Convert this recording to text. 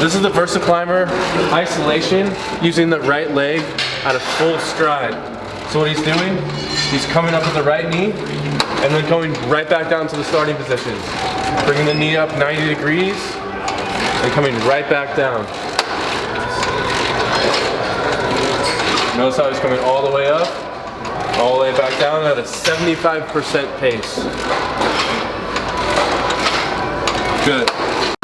This is the VersaClimber isolation using the right leg at a full stride. So what he's doing, he's coming up with the right knee and then going right back down to the starting position. Bringing the knee up 90 degrees and coming right back down. Notice how he's coming all the way up, all the way back down at a 75% pace. Good.